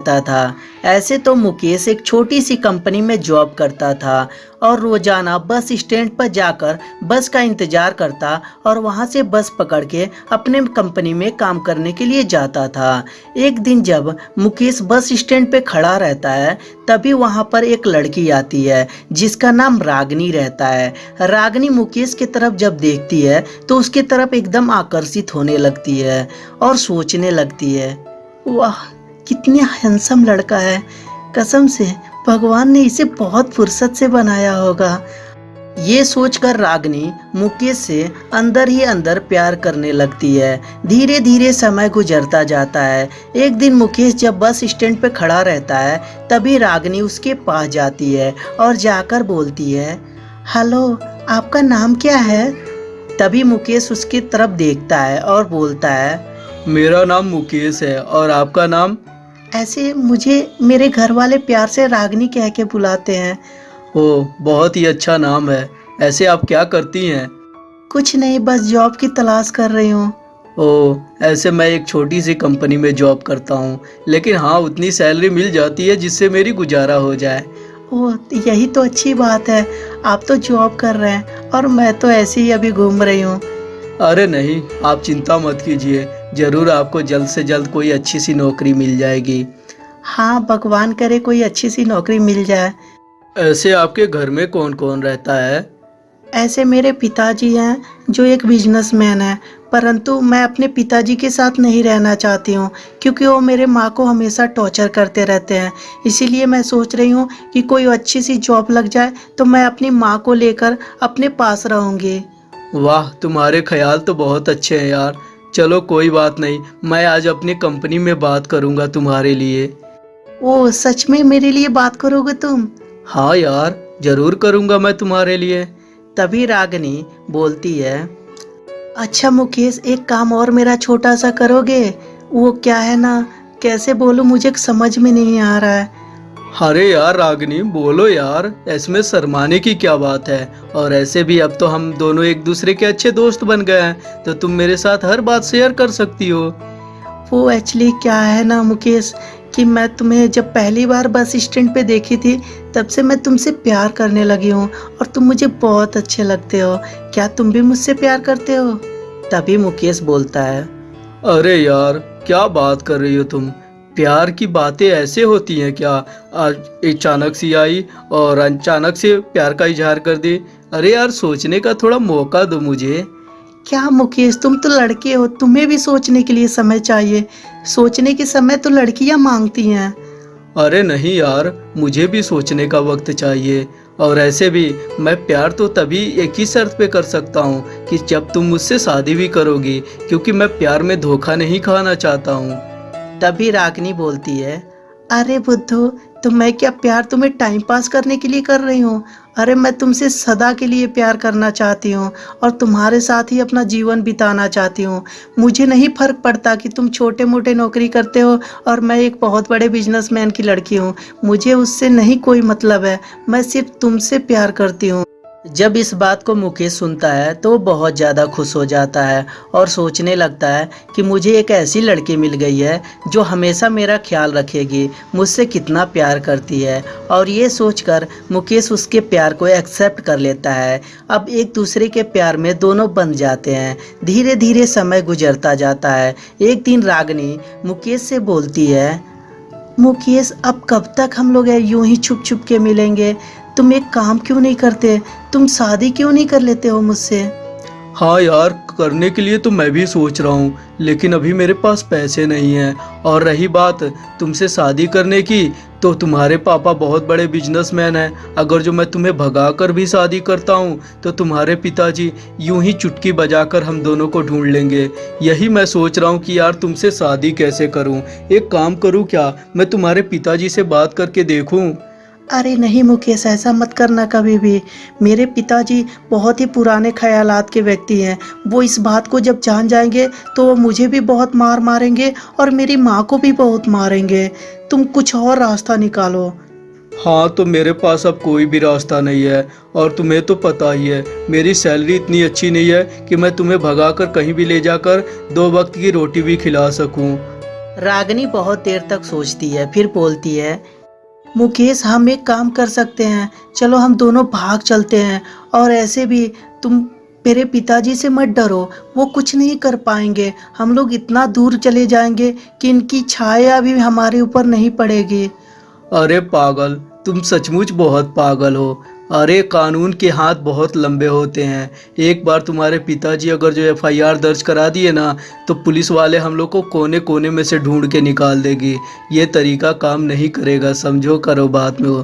रहता था। ऐसे तो मुकेश एक छोटी सी कंपनी में जॉब करता था और रोज़ाना बस स्टैंड पर जाकर बस का इंतज़ार करता और वहाँ से बस पकड़ के अपने कंपनी में काम करने के लिए जाता था। एक दिन जब मुकेश बस स्टैंड पे खड़ा रहता है, तभी वहाँ पर एक लड़की आती है, जिसका नाम रागनी रहता है। रागनी मुकेश की तरफ़ जब देखती है तो उसकी तरफ़ एकदम आकर्षित होने लगती है और सोचने लगती है, वाह कितने हैंडसम लड़का है। कसम से, भगवान ने इसे बहुत फुर्सत से बनाया होगा। ये सोचकर रागनी मुकेश से अंदर ही अंदर प्यार करने लगती है। धीरे धीरे समय गुजरता जाता है। एक दिन मुकेश जब बस स्टैंड पे खड़ा रहता है, तभी रागनी उसके पास जाती है और जाकर बोलती है, हेलो, आपका नाम क्या है? तभी मुकेश उसकी तरफ़ देखता है और बोलता है मेरा नाम मुकेश है और आपका नाम? ऐसे मुझे मेरे घर वाले प्यार से रागनी कह के बुलाते हैं। ओ बहुत ही अच्छा नाम है। ऐसे आप क्या करती हैं? कुछ नहीं बस जॉब की तलाश कर रही हूँ। ओ ऐसे मैं एक छोटी सी कंपनी में जॉब करता हूँ लेकिन हाँ उतनी सैलरी मिल जाती है जिससे मेरी गुजारा हो जाए। ओ यही तो अच्छी बात है। आप तो जॉब कर रहे हैं और मैं तो ऐसे ही अभी घूम रही हूँ। अरे नहीं आप चिंता मत कीजिए। ज़रूर आपको जल्द से जल्द कोई अच्छी सी नौकरी मिल जाएगी। हाँ भगवान करे कोई अच्छी सी नौकरी मिल जाए। ऐसे आपके घर में कौन कौन रहता है? ऐसे मेरे पिताजी हैं जो एक बिजनेसमैन है परंतु मैं अपने पिताजी के साथ नहीं रहना चाहती हूँ क्योंकि वो मेरे माँ को हमेशा टॉर्चर करते रहते हैं। इसीलिए मैं सोच रही हूँ कि कोई अच्छी सी जॉब लग जाए तो मैं अपनी माँ को लेकर अपने पास रहूँगी। वाह तुम्हारे ख्याल तो बहुत अच्छे हैं यार। चलो कोई बात नहीं मैं आज अपनी कंपनी में बात करूँगा तुम्हारे लिए। ओ सच में मेरे लिए बात करोगे तुम? हाँ यार ज़रूर करूँगा मैं तुम्हारे लिए। तभी रागनी बोलती है अच्छा मुकेश एक काम और मेरा छोटा सा करोगे? वो क्या है ना कैसे बोलूँ मुझे समझ में नहीं आ रहा है। अरे यार रागनी बोलो यार इसमें शर्माने की क्या बात है? और ऐसे भी अब तो हम दोनों एक दूसरे के अच्छे दोस्त बन गए हैं तो तुम मेरे साथ हर बात शेयर कर सकती हो। वो एक्चुअली क्या है ना मुकेश कि मैं तुम्हें जब पहली बार बस स्टैंड पे देखी थी तब से मैं तुमसे प्यार करने लगी हूँ और तुम मुझे बहुत अच्छे लगते हो। क्या तुम भी मुझसे प्यार करते हो? तभी मुकेश बोलता है। अरे यार क्या बात कर रही हो तुम? प्यार की बातें ऐसे होती हैं क्या आज अचानक सी आई और अचानक से प्यार का इजहार कर दी? अरे यार सोचने का थोड़ा मौका दो मुझे। क्या मुकेश तुम तो लड़के हो तुम्हें भी सोचने के लिए समय चाहिए। सोचने के समय तो लड़कियाँ मांगती हैं। अरे नहीं यार मुझे भी सोचने का वक्त चाहिए। और ऐसे भी मैं प्यार तो तभी एक ही शर्त पे कर सकता हूँ कि जब तुम मुझसे शादी भी करोगी क्योंकि मैं प्यार में धोखा नहीं खाना चाहता हूँ। तभी रागनी बोलती है, अरे बुद्धू तो मैं क्या प्यार तुम्हें टाइम पास करने के लिए कर रही हूँ? अरे मैं तुमसे सदा के लिए प्यार करना चाहती हूँ और तुम्हारे साथ ही अपना जीवन बिताना चाहती हूँ। मुझे नहीं फ़र्क पड़ता कि तुम छोटे मोटे नौकरी करते हो और मैं एक बहुत बड़े बिजनेसमैन की लड़की हूँ। मुझे उससे नहीं कोई मतलब है। मैं सिर्फ़ तुमसे प्यार करती हूँ। जब इस बात को मुकेश सुनता है तो बहुत ज़्यादा खुश हो जाता है और सोचने लगता है कि मुझे एक ऐसी लड़की मिल गई है जो हमेशा मेरा ख्याल रखेगी, मुझसे कितना प्यार करती है। और ये सोचकर मुकेश उसके प्यार को एक्सेप्ट कर लेता है। अब एक दूसरे के प्यार में दोनों बन जाते हैं। धीरे धीरे समय गुजरता जाता है। एक दिन रागनी मुकेश से बोलती है, मुकेश, अब कब तक हम लोग यूँ ही छुप छुप के मिलेंगे? तुम एक काम क्यों नहीं करते? तुम शादी क्यों नहीं कर लेते हो मुझसे? हाँ यार, करने के लिए तो मैं भी सोच रहा हूँ, लेकिन अभी मेरे पास पैसे नहीं हैं। और रही बात, तुमसे शादी करने की तो तुम्हारे पापा बहुत बड़े बिजनेसमैन हैं। अगर जो मैं तुम्हें भगा कर भी शादी करता हूँ तो तुम्हारे पिताजी यूँ ही चुटकी बजाकर हम दोनों को ढूंढ लेंगे। यही मैं सोच रहा हूँ कि यार तुमसे शादी कैसे करूँ? एक काम करूँ क्या? मैं तुम्हारे पिताजी से बात करके देखूँ। अरे नहीं मुकेश ऐसा मत करना कभी भी। मेरे पिताजी बहुत ही पुराने ख्यालात के व्यक्ति हैं। वो इस बात को जब जान जाएँगे तो वो मुझे भी बहुत मार मारेंगे और मेरी माँ को भी बहुत मारेंगे। तुम कुछ और रास्ता निकालो। हाँ तो मेरे पास अब कोई भी रास्ता नहीं है और तुम्हें तो पता ही है मेरी सैलरी इतनी अच्छी नहीं है कि मैं तुम्हें भगाकर कहीं भी ले जाकर दो वक्त की रोटी भी खिला सकूँ। रागनी बहुत देर तक सोचती है फिर बोलती है मुकेश, हम एक काम कर सकते हैं। चलो, हम दोनों भाग चलते हैं। और ऐसे भी तुम मेरे पिताजी से मत डरो। वो कुछ नहीं कर पाएँगे। हम लोग इतना दूर चले जाएँगे कि इनकी छाया भी हमारे ऊपर नहीं पड़ेगी। अरे पागल, तुम सचमुच बहुत पागल हो। अरे, कानून के हाथ बहुत लंबे होते हैं। एक बार तुम्हारे पिताजी अगर जो एफआईआर दर्ज करा दिए ना तो पुलिस वाले हम लोग को कोने कोने में से ढूंढ के निकाल देगी। ये तरीका काम नहीं करेगा, समझो, करो बात में वो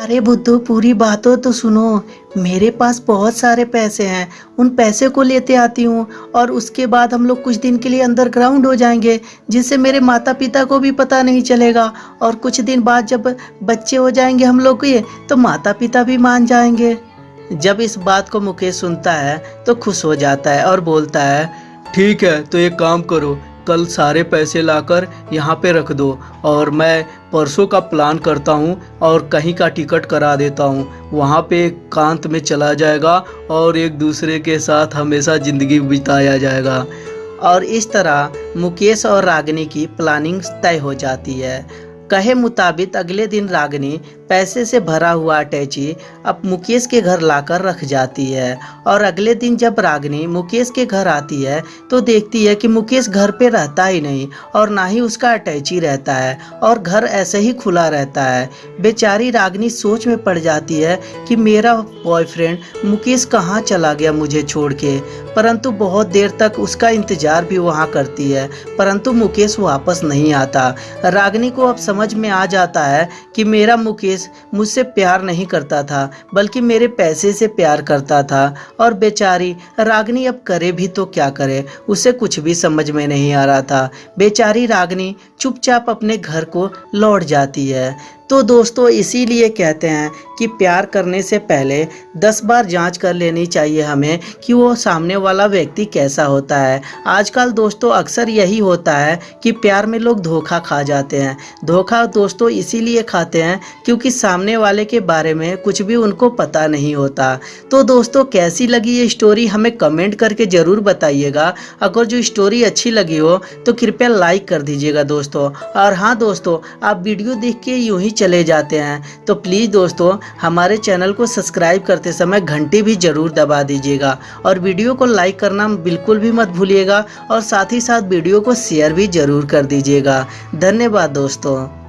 अरे बुद्धू, पूरी बातों तो सुनो। मेरे पास बहुत सारे पैसे हैं। उन पैसे को लेते आती हूँ और उसके बाद हम लोग कुछ दिन के लिए अंडरग्राउंड हो जाएँगे, जिससे मेरे माता पिता को भी पता नहीं चलेगा। और कुछ दिन बाद जब बच्चे हो जाएँगे हम लोग के तो माता पिता भी मान जाएँगे। जब इस बात को मुकेश सुनता है तो खुश हो जाता है और बोलता है, ठीक है तो एक काम करो। कल सारे पैसे लाकर यहाँ पे रख दो और मैं परसों का प्लान करता हूँ और कहीं का टिकट करा देता हूँ। वहाँ पे कांत में चला जाएगा और एक दूसरे के साथ हमेशा ज़िंदगी बिताया जाएगा। और इस तरह मुकेश और रागनी की प्लानिंग तय हो जाती है। कहे मुताबिक अगले दिन रागनी पैसे से भरा हुआ अटैची अब मुकेश के घर लाकर रख जाती है और अगले दिन जब रागनी मुकेश के घर आती है तो देखती है कि मुकेश घर पे रहता ही नहीं और ना ही उसका अटैची रहता है और घर ऐसे ही खुला रहता है। बेचारी रागनी सोच में पड़ जाती है कि मेरा बॉयफ्रेंड मुकेश कहाँ चला गया मुझे छोड़ के। परंतु बहुत देर तक उसका इंतज़ार भी वहाँ करती है, परंतु मुकेश वापस नहीं आता। रागनी को अब समझ में आ जाता है कि मेरा मुकेश मुझसे प्यार नहीं करता था, बल्कि मेरे पैसे से प्यार करता था। और बेचारी, रागनी अब करे भी तो क्या करे? उसे कुछ भी समझ में नहीं आ रहा था। बेचारी रागनी चुपचाप अपने घर को लौट जाती है। तो दोस्तों, इसीलिए कहते हैं कि प्यार करने से पहले दस बार जाँच कर लेनी चाहिए हमें कि वो सामने वाला व्यक्ति कैसा होता है। आजकल दोस्तों, अक्सर यही होता है कि प्यार में लोग धोखा खा जाते हैं। धोखा दोस्तों, इसीलिए खाते हैं क्योंकि सामने वाले के बारे में कुछ भी उनको पता नहीं होता। तो दोस्तों, कैसी लगी ये स्टोरी हमें कमेंट करके ज़रूर बताइएगा। अगर जो स्टोरी अच्छी लगी हो तो कृपया लाइक कर दीजिएगा दोस्तों। और हाँ दोस्तों, आप वीडियो देख के यूँ ही चले जाते हैं। तो प्लीज़ दोस्तों, हमारे चैनल को सब्सक्राइब करते समय घंटी भी ज़रूर दबा दीजिएगा और वीडियो को लाइक करना बिल्कुल भी मत भूलिएगा और साथ ही साथ वीडियो को शेयर भी ज़रूर कर दीजिएगा। धन्यवाद दोस्तों।